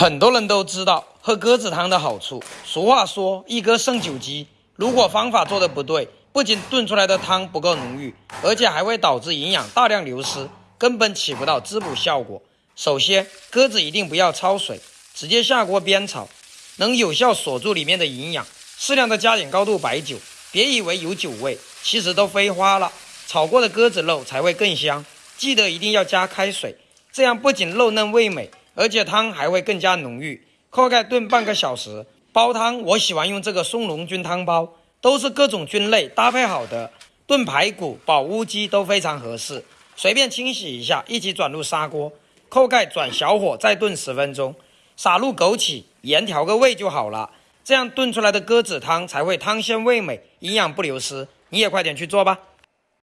很多人都知道喝鸽子汤的好处。俗话说“一鸽胜九鸡”，如果方法做的不对，不仅炖出来的汤不够浓郁，而且还会导致营养大量流失，根本起不到滋补效果。首先，鸽子一定不要焯水，直接下锅煸炒，能有效锁住里面的营养。适量的加点高度白酒，别以为有酒味，其实都飞花了。炒过的鸽子肉才会更香。记得一定要加开水，这样不仅肉嫩味美。而且汤还会更加浓郁，扣盖炖半个小时。煲汤我喜欢用这个松茸菌汤包，都是各种菌类搭配好的，炖排骨、煲乌鸡都非常合适。随便清洗一下，一起转入砂锅，扣盖转小火再炖十分钟，撒入枸杞、盐调个味就好了。这样炖出来的鸽子汤才会汤鲜味美，营养不流失。你也快点去做吧。